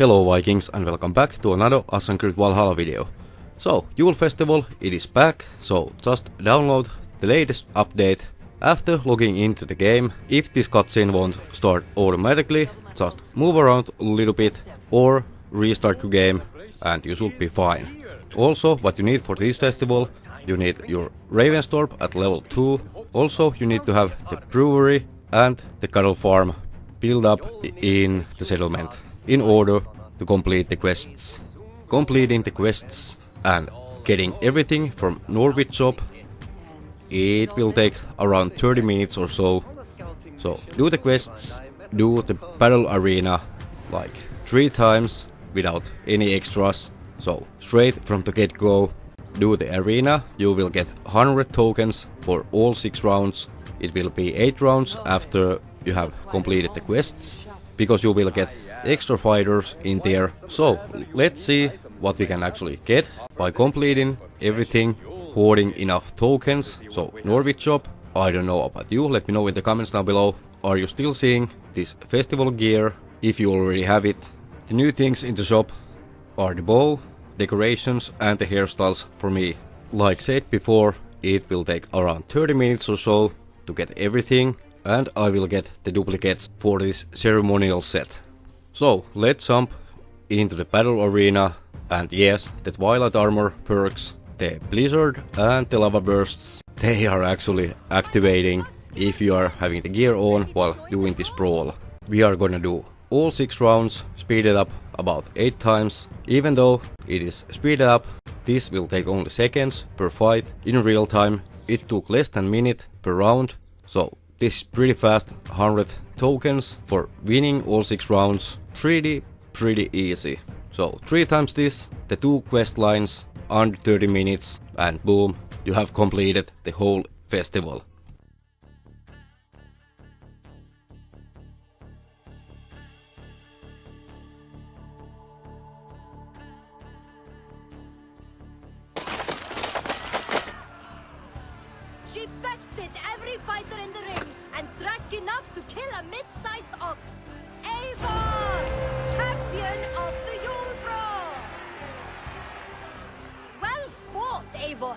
Hello Vikings and welcome back to another Assassin's Creed Valhalla video. So, Yule Festival, it is back, so just download the latest update. After logging into the game, if this cutscene won't start automatically, just move around a little bit or restart your game and you should be fine. Also, what you need for this festival, you need your Ravensthorpe at level 2. Also, you need to have the brewery and the cattle farm build up in the settlement in order to complete the quests. Completing the quests and getting everything from Norwich shop, it will take around 30 minutes or so. So do the quests, do the battle arena like 3 times without any extras. So straight from the get-go, do the arena, you will get 100 tokens for all 6 rounds. It will be 8 rounds after you have completed the quests, because you will get extra fighters in there. So let's see what we can actually get by completing everything, hoarding enough tokens. So Norwich shop, I don't know about you, let me know in the comments down below. Are you still seeing this festival gear? If you already have it. The new things in the shop are the bow, decorations and the hairstyles for me. Like said before, it will take around 30 minutes or so to get everything and I will get the duplicates for this ceremonial set. So let's jump into the battle arena and yes, the Twilight Armor perks, the Blizzard and the Lava Bursts, they are actually activating if you are having the gear on while doing this brawl. We are gonna do all 6 rounds, speeded up about 8 times. Even though it is speeded up, this will take only seconds per fight. In real time, it took less than a minute per round, so this is pretty fast, 100 tokens for winning all 6 rounds. Pretty, pretty easy. So 3 times this, the 2 quest lines, under 30 minutes, and boom, you have completed the whole festival. She bested every fighter in the ring and drank enough to kill a mid-sized ox. Eivor! Champion of the Yule Brawl! Well fought, Eivor.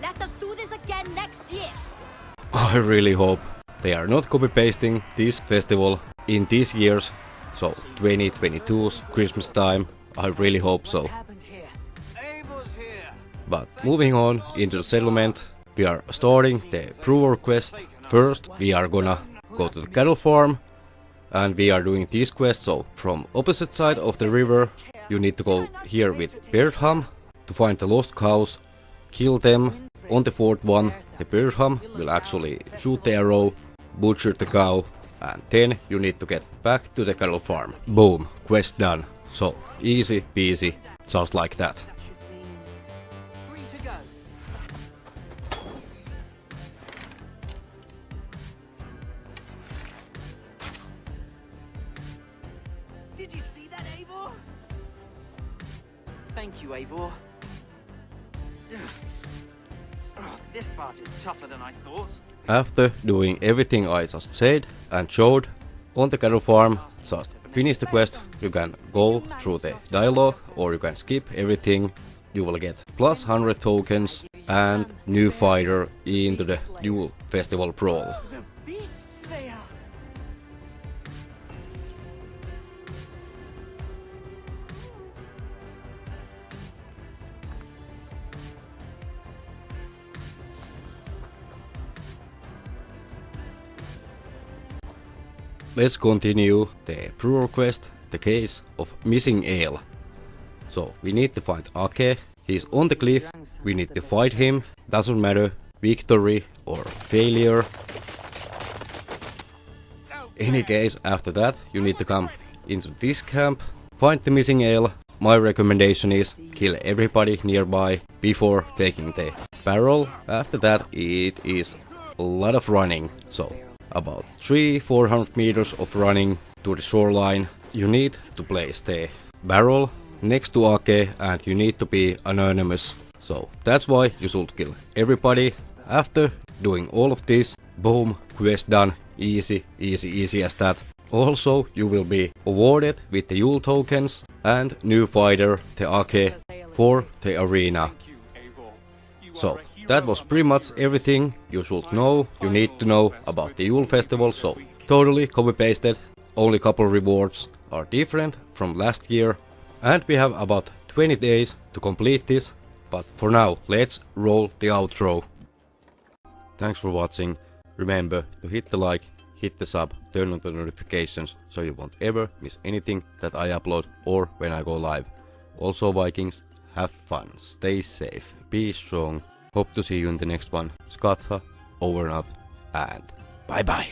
Let us do this again next year. I really hope they are not copy-pasting this festival in this year's, so 2022's Christmas time. I really hope so. But moving on into the settlement, we are starting the brewer quest. First, we are gonna go to the cattle farm and we are doing this quest. So from opposite side of the river, you need to go here with Bertham to find the lost cows, kill them. On the fourth one, the Bertham will actually shoot the arrow, butcher the cow, and then you need to get back to the cattle farm. Boom, quest done. So easy peasy, just like that. Did you see that, Eivor? Thank you, Eivor. Oh, this part is tougher than I thought. After doing everything I just said and showed on the cattle farm, just finish the quest, you can go through the dialogue or you can skip everything. You will get plus 100 tokens and new fighter into the Yule Festival Brawl. Let's continue the brewer quest, the case of missing ale. So we need to find Ake, he's on the cliff, we need to fight him, doesn't matter, victory or failure. Any case after that you need to come into this camp, find the missing ale. My recommendation is kill everybody nearby before taking the barrel. After that it is a lot of running, so about 3-400 meters of running to the shoreline. You need to place the barrel next to Ake and you need to be anonymous. So that's why you should kill everybody. After doing all of this, boom, quest done, easy, easy, easy as that. Also, you will be awarded with the Yule tokens and new fighter, the Ake, for the arena. So, that was pretty much everything you should know, you need to know about the Yule festival, so totally copy pasted, only couple rewards are different from last year, and we have about 20 days to complete this, but for now, let's roll the outro. Thanks for watching, remember to hit the like, hit the sub, turn on the notifications so you won't ever miss anything that I upload or when I go live. Also Vikings, have fun, stay safe, be strong, hope to see you in the next one. Skatha, over and out, and bye bye.